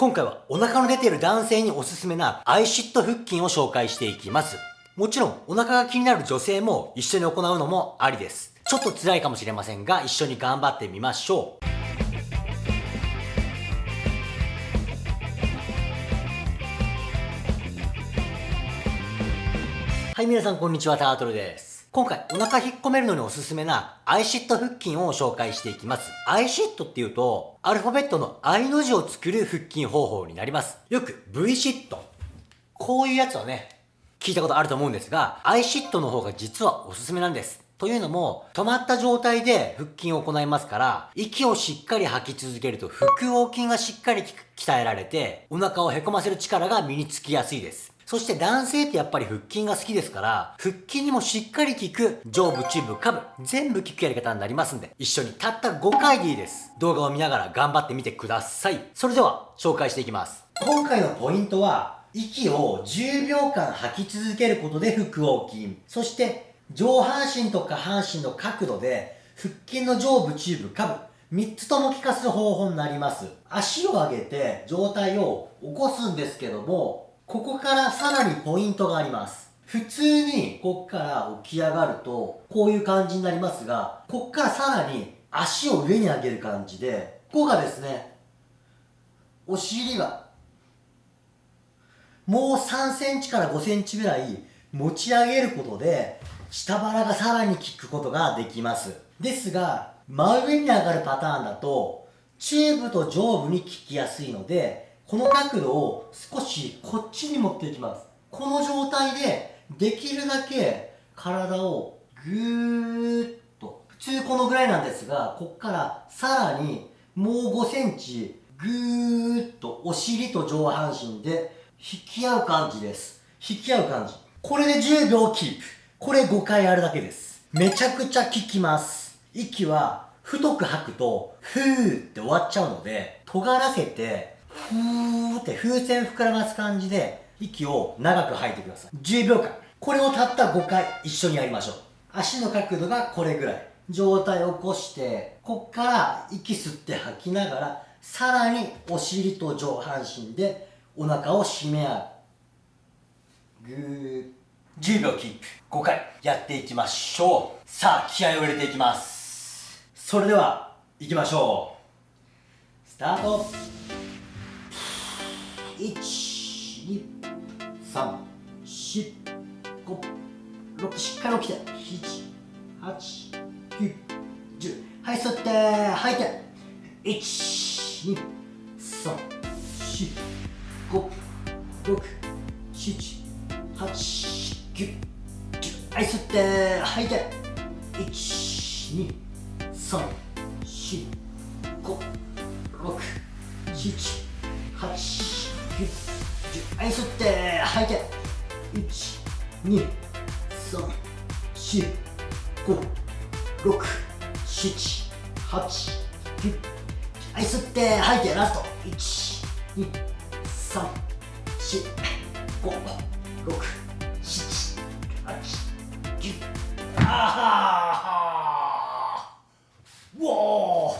今回はお腹の出ている男性におすすめなアイシット腹筋を紹介していきます。もちろんお腹が気になる女性も一緒に行うのもありです。ちょっと辛いかもしれませんが一緒に頑張ってみましょう。はい、皆さんこんにちは、タートルです。今回お腹引っ込めるのにおすすめなアイシット腹筋を紹介していきます。アイシットっていうと、アルファベットの I の字を作る腹筋方法になります。よく V シット。こういうやつはね、聞いたことあると思うんですが、アイシットの方が実はおすすめなんです。というのも、止まった状態で腹筋を行いますから、息をしっかり吐き続けると腹横筋がしっかり鍛えられて、お腹をへこませる力が身につきやすいです。そして男性ってやっぱり腹筋が好きですから、腹筋にもしっかり効く上部、中部、下部、全部効くやり方になりますんで、一緒にたった5回でいいです。動画を見ながら頑張ってみてください。それでは、紹介していきます。今回のポイントは、息を10秒間吐き続けることで腹横筋。そして、上半身と下半身の角度で、腹筋の上部、中部、下部、3つとも効かす方法になります。足を上げて状態を起こすんですけども、ここからさらにポイントがあります。普通にこっから起き上がるとこういう感じになりますが、こっからさらに足を上に上げる感じで、ここがですね、お尻がもう3センチから5センチぐらい持ち上げることで下腹がさらに効くことができます。ですが、真上に上がるパターンだと中部と上部に効きやすいのでこの角度を少しこっちに持っていきます。この状態でできるだけ体をぐーっと、普通このぐらいなんですが、こっからさらにもう5センチぐーっとお尻と上半身で引き合う感じです。引き合う感じ。これで10秒キープ。これ5回あるだけです。めちゃくちゃ効きます。息は太く吐くと、ふーって終わっちゃうので、尖らせてふーって風船膨らます感じで息を長く吐いてください。10秒間。これをたった5回一緒にやりましょう。足の角度がこれぐらい。状態を起こして、こっから息吸って吐きながら、さらにお尻と上半身でお腹を締め合う。ぐー。10秒キープ。5回やっていきましょう。さあ、気合を入れていきます。それでは、行きましょう。スタート1 2 3 4 5 6しっかり起きて7 8 9 10はい吸って吐いて1 2 3 4 5 6 7 8 9 10はい吸って吐いて1 2 3 4 5 6 7 8はい。吸って吐い。て1 2 3 4 5 6 7 8 9はい。吸って吐い。てラスト1 2 3 4 5 6 7 8 9あーお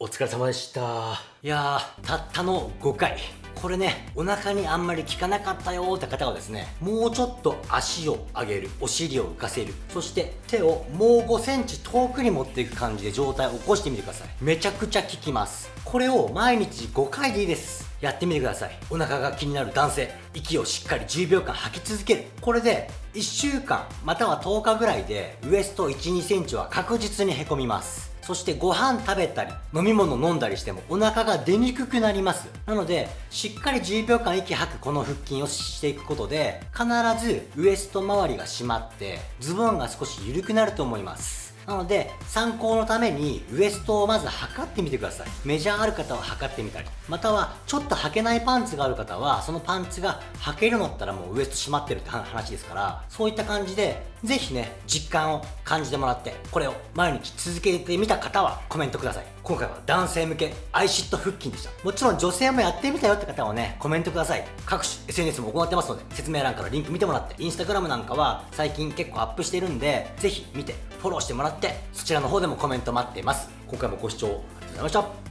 お疲れ様でしたい。やたったの5回これね、お腹にあんまり効かなかったよーって方はですね、もうちょっと足を上げる、お尻を浮かせる、そして手をもう5センチ遠くに持っていく感じで状態を起こしてみてください。めちゃくちゃ効きます。これを毎日5回でいいです。やってみてください。お腹が気になる男性、息をしっかり10秒間吐き続ける。これで1週間、または10日ぐらいでウエスト1、2センチは確実にへこみます。そしてご飯食べたり、飲み物飲んだりしてもお腹が出にくくなります。なので、しっかり10秒間息吐くこの腹筋をしていくことで、必ずウエスト周りが締まって、ズボンが少し緩くなると思います。なので、参考のためにウエストをまず測ってみてください。メジャーある方は測ってみたり、またはちょっと履けないパンツがある方は、そのパンツが履けるのったらもうウエスト閉まってるって話ですから、そういった感じで、ぜひね、実感を感じてもらって、これを毎日続けてみた方はコメントください。今回は男性向けアイシット腹筋でした。もちろん女性もやってみたよって方はね、コメントください。各種 SNS も行ってますので、説明欄からリンク見てもらって、インスタグラムなんかは最近結構アップしてるんで、ぜひ見て、フォローしてもらって、そちらの方でもコメント待っています。今回もご視聴ありがとうございました。